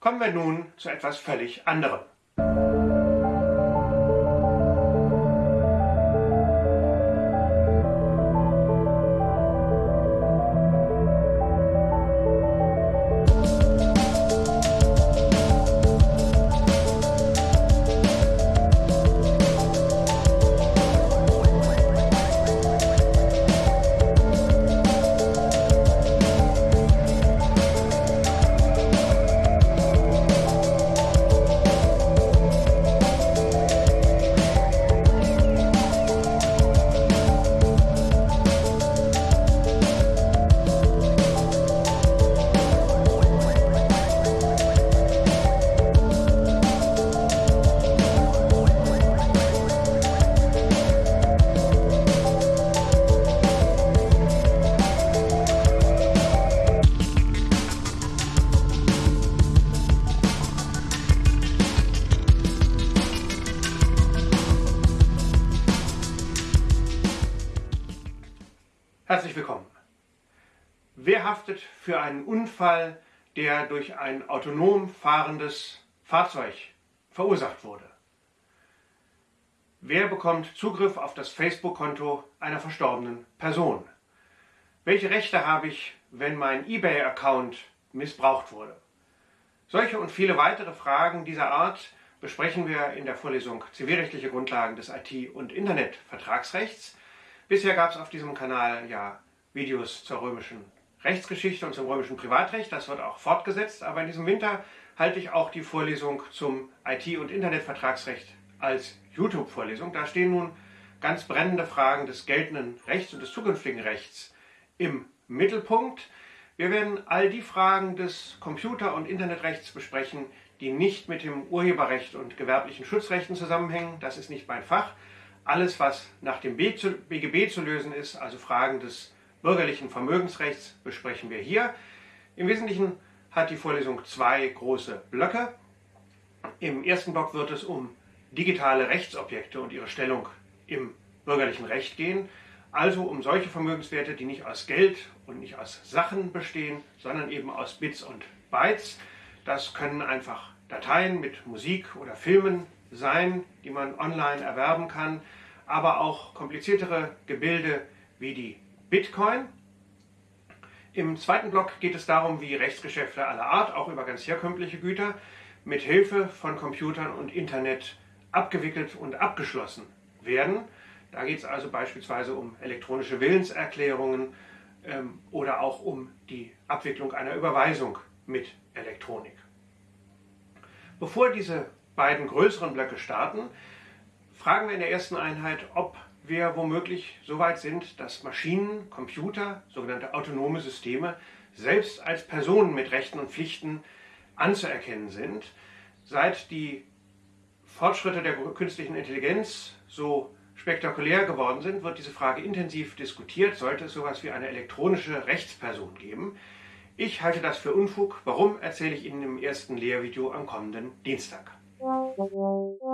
Kommen wir nun zu etwas völlig anderem. Herzlich willkommen. Wer haftet für einen Unfall, der durch ein autonom fahrendes Fahrzeug verursacht wurde? Wer bekommt Zugriff auf das Facebook-Konto einer verstorbenen Person? Welche Rechte habe ich, wenn mein eBay-Account missbraucht wurde? Solche und viele weitere Fragen dieser Art besprechen wir in der Vorlesung Zivilrechtliche Grundlagen des IT- und Internetvertragsrechts Bisher gab es auf diesem Kanal ja Videos zur römischen Rechtsgeschichte und zum römischen Privatrecht. Das wird auch fortgesetzt. Aber in diesem Winter halte ich auch die Vorlesung zum IT- und Internetvertragsrecht als YouTube-Vorlesung. Da stehen nun ganz brennende Fragen des geltenden Rechts und des zukünftigen Rechts im Mittelpunkt. Wir werden all die Fragen des Computer- und Internetrechts besprechen, die nicht mit dem Urheberrecht und gewerblichen Schutzrechten zusammenhängen. Das ist nicht mein Fach. Alles, was nach dem BGB zu lösen ist, also Fragen des bürgerlichen Vermögensrechts, besprechen wir hier. Im Wesentlichen hat die Vorlesung zwei große Blöcke. Im ersten Block wird es um digitale Rechtsobjekte und ihre Stellung im bürgerlichen Recht gehen, also um solche Vermögenswerte, die nicht aus Geld und nicht aus Sachen bestehen, sondern eben aus Bits und Bytes. Das können einfach Dateien mit Musik oder Filmen sein, die man online erwerben kann, aber auch kompliziertere Gebilde wie die Bitcoin. Im zweiten Block geht es darum, wie Rechtsgeschäfte aller Art, auch über ganz herkömmliche Güter, mit Hilfe von Computern und Internet abgewickelt und abgeschlossen werden. Da geht es also beispielsweise um elektronische Willenserklärungen ähm, oder auch um die Abwicklung einer Überweisung mit Elektronik. Bevor diese beiden größeren Blöcke starten, fragen wir in der ersten Einheit, ob wir womöglich so weit sind, dass Maschinen, Computer, sogenannte autonome Systeme, selbst als Personen mit Rechten und Pflichten anzuerkennen sind. Seit die Fortschritte der künstlichen Intelligenz so spektakulär geworden sind, wird diese Frage intensiv diskutiert. Sollte es sowas wie eine elektronische Rechtsperson geben? Ich halte das für Unfug. Warum, erzähle ich Ihnen im ersten Lehrvideo am kommenden Dienstag. Thank you.